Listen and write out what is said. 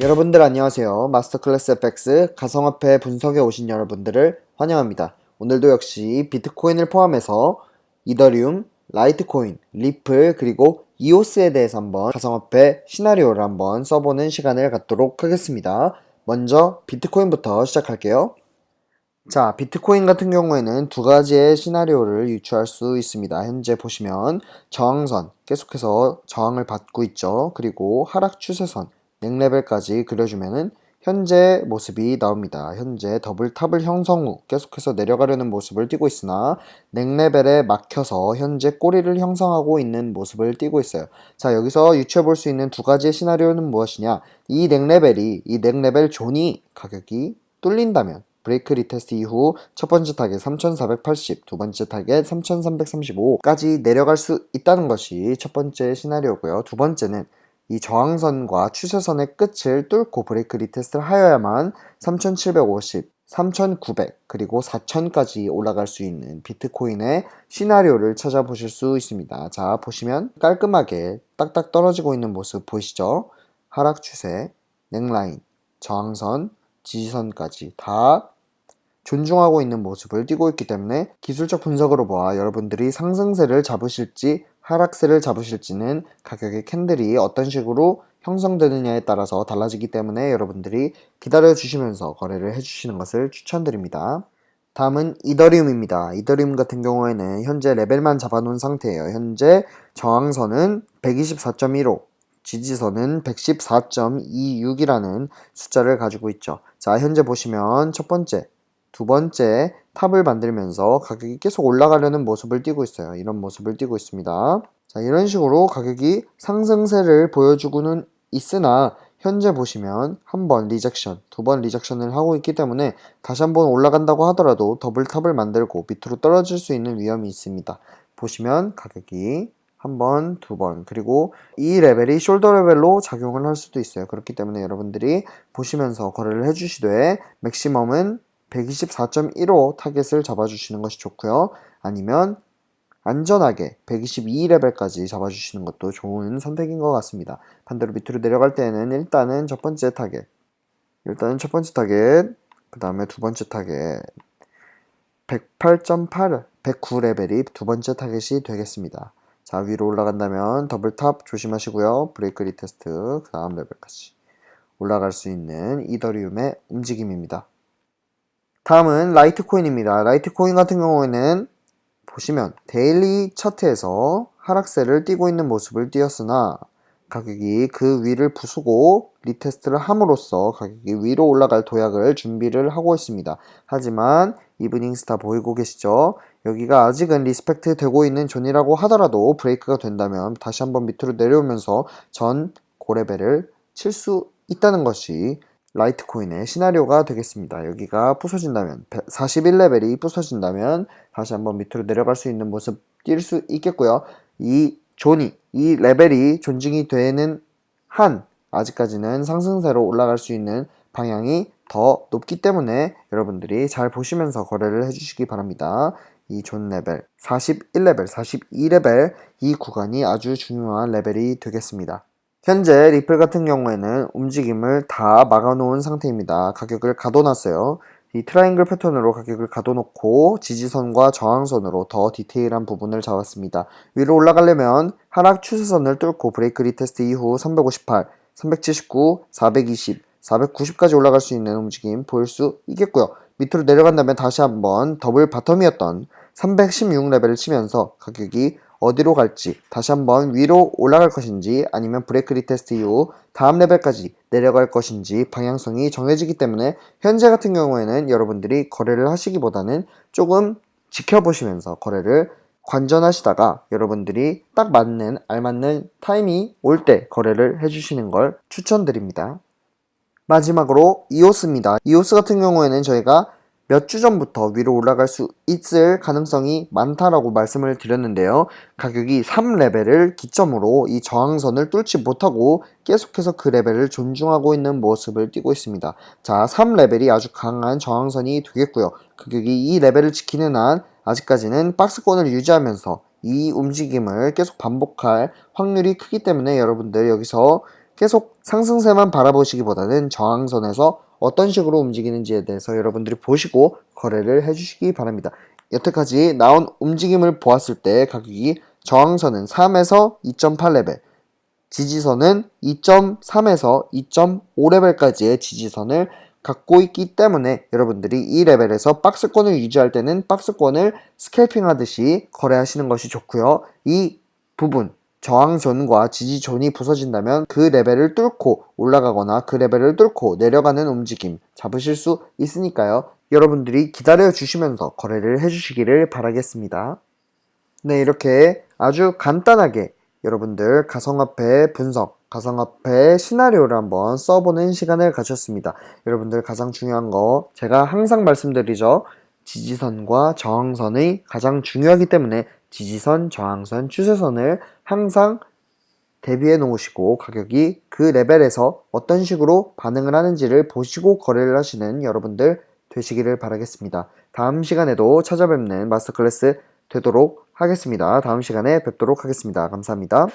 여러분들 안녕하세요. 마스터클래스 FX 가상화폐 분석에 오신 여러분들을 환영합니다. 오늘도 역시 비트코인을 포함해서 이더리움, 라이트코인, 리플, 그리고 이오스에 대해서 한번 가상화폐 시나리오를 한번 써보는 시간을 갖도록 하겠습니다. 먼저 비트코인부터 시작할게요. 자, 비트코인 같은 경우에는 두 가지의 시나리오를 유추할 수 있습니다. 현재 보시면 저항선 계속해서 저항을 받고 있죠. 그리고 하락 추세선 neck level까지 그려주면은 현재 모습이 나옵니다. 현재 double top을 형성 후 계속해서 내려가려는 모습을 띠고 있으나 neck level에 막혀서 현재 꼬리를 형성하고 있는 모습을 띠고 있어요. 자 여기서 유추해 볼 수 있는 두 가지의 시나리오는 무엇이냐 이 neck level이 이 neck level zone이 가격이 뚫린다면 break retest 이후 첫 번째 타겟 3480, 두 번째 타겟 3335까지 내려갈 수 있다는 것이 첫 번째 시나리오고요. 두 번째는 이 저항선과 추세선의 끝을 뚫고 break retest를 하여야만 3750, 3900 그리고 4000까지 올라갈 수 있는 비트코인의 시나리오를 찾아보실 수 있습니다. 자 보시면 깔끔하게 딱딱 떨어지고 있는 모습 보이시죠? 하락 추세, 넥라인, 저항선, 지지선까지 다 존중하고 있는 모습을 띠고 있기 때문에 기술적 분석으로 보아 여러분들이 상승세를 잡으실지 하락세를 잡으실지는 가격의 candle이 어떤 식으로 형성되느냐에 따라서 달라지기 때문에 여러분들이 기다려 주시면서 거래를 해주시는 것을 추천드립니다. 다음은 이더리움입니다. 이더리움 같은 경우에는 현재 레벨만 잡아놓은 상태예요. 현재 저항선은 124.15, 지지선은 114.26이라는 숫자를 가지고 있죠. 자, 현재 보시면 첫 번째, 두 번째 탑을 만들면서 가격이 계속 올라가려는 모습을 띠고 있어요. 이런 모습을 띠고 있습니다. 자, 이런 식으로 가격이 상승세를 보여주고는 있으나 현재 보시면 한 번 rejection, 두 번 rejection을 하고 있기 때문에 다시 한번 올라간다고 하더라도 double top을 만들고 밑으로 떨어질 수 있는 위험이 있습니다. 보시면 가격이 한 번, 두 번, 그리고 이 레벨이 shoulder 레벨로 작용을 할 수도 있어요. 그렇기 때문에 여러분들이 보시면서 거래를 해주시되 maximum은 124.15 타겟을 잡아주시는 것이 좋고요. 아니면 안전하게 122레벨까지 잡아주시는 것도 좋은 선택인 것 같습니다. 반대로 밑으로 내려갈 때는 일단은 첫 번째 타겟 일단은 첫 번째 타겟 그 다음에 두 번째 타겟 108.8 109레벨이 두 번째 타겟이 되겠습니다. 자 위로 올라간다면 double top 조심하시고요. break retest 그 다음 레벨까지 올라갈 수 있는 이더리움의 움직임입니다. 다음은 라이트코인입니다. 라이트코인 같은 경우에는 보시면 daily 차트에서 하락세를 띄고 있는 모습을 띄었으나 가격이 그 위를 부수고 retest를 함으로써 가격이 위로 올라갈 도약을 준비를 하고 있습니다. 하지만 evening star 보이고 계시죠? 여기가 아직은 respect 되고 있는 zone이라고 하더라도 break가 된다면 다시 한번 밑으로 내려오면서 전 고레벨을 칠 수 있다는 것이 라이트코인의 시나리오가 되겠습니다. 여기가 부서진다면 41레벨이 부서진다면 다시 한번 밑으로 내려갈 수 있는 모습 띌 수 있겠고요. 이 zone이 이 레벨이 존중이 되는 한 아직까지는 상승세로 올라갈 수 있는 방향이 더 높기 때문에 여러분들이 잘 보시면서 거래를 해주시기 바랍니다. 이 존 레벨 41레벨, 42레벨 이 구간이 아주 중요한 레벨이 되겠습니다. 현재 리플 같은 경우에는 움직임을 다 막아놓은 상태입니다. 가격을 가둬놨어요. 이 트라이앵글 패턴으로 가격을 가둬놓고 지지선과 저항선으로 더 디테일한 부분을 잡았습니다. 위로 올라가려면 하락 추세선을 뚫고 break retest 이후 358, 379, 420, 490까지 올라갈 수 있는 움직임 보일 수 있겠고요. 밑으로 내려간다면 다시 한번 double bottom이었던 316레벨을 치면서 가격이 어디로 갈지 다시 한번 위로 올라갈 것인지 아니면 break retest 이후 다음 레벨까지 내려갈 것인지 방향성이 정해지기 때문에 현재 같은 경우에는 여러분들이 거래를 하시기보다는 조금 지켜보시면서 거래를 관전하시다가 여러분들이 딱 맞는 알맞는 타임이 올 때 거래를 해주시는 걸 추천드립니다. 마지막으로 이오스입니다. 이오스 같은 경우에는 저희가 몇 주 전부터 위로 올라갈 수 있을 가능성이 많다라고 말씀을 드렸는데요. 가격이 3레벨을 기점으로 이 저항선을 뚫지 못하고 계속해서 그 레벨을 존중하고 있는 모습을 띄고 있습니다. 자, 3레벨이 아주 강한 저항선이 되겠고요. 가격이 이 레벨을 지키는 한 아직까지는 박스권을 유지하면서 이 움직임을 계속 반복할 확률이 크기 때문에 여러분들 여기서 계속 상승세만 바라보시기보다는 저항선에서 어떤 식으로 움직이는지에 대해서 여러분들이 보시고 거래를 해주시기 바랍니다. 여태까지 나온 움직임을 보았을 때 가격이 저항선은 3에서 2.8레벨, 지지선은 2.3에서 2.5레벨까지의 지지선을 갖고 있기 때문에 여러분들이 이 레벨에서 박스권을 유지할 때는 박스권을 스캘핑 하듯이 거래하시는 것이 좋고요. 이 부분 저항존과 지지존이 부서진다면 그 레벨을 뚫고 올라가거나 그 레벨을 뚫고 내려가는 움직임 잡으실 수 있으니까요. 여러분들이 기다려 주시면서 거래를 해주시기를 바라겠습니다. 네, 이렇게 아주 간단하게 여러분들 가상화폐 분석, 가상화폐 시나리오를 한번 써보는 시간을 가졌습니다. 여러분들 가장 중요한 거 제가 항상 말씀드리죠. 지지선과 저항선이 가장 중요하기 때문에 지지선, 저항선, 추세선을 항상 대비해 놓으시고 가격이 그 레벨에서 어떤 식으로 반응을 하는지를 보시고 거래를 하시는 여러분들 되시기를 바라겠습니다. 다음 시간에도 찾아뵙는 마스터 클래스 되도록 하겠습니다. 다음 시간에 뵙도록 하겠습니다. 감사합니다.